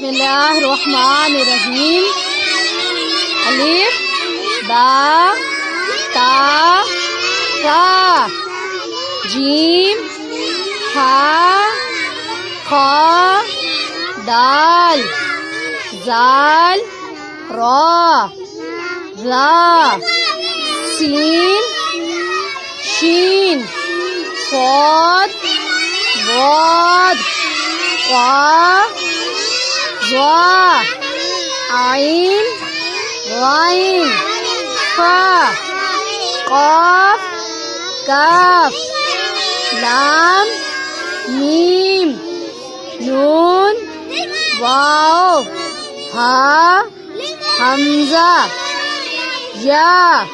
بسم الله الرحمن الرحيم ألف با، تا ثا جيم ها خا دال، زال، را ذا سين شين صاد ضاد قاف ظا عين غين فا قاف كاف لام ميم نون واو ها حمزة يا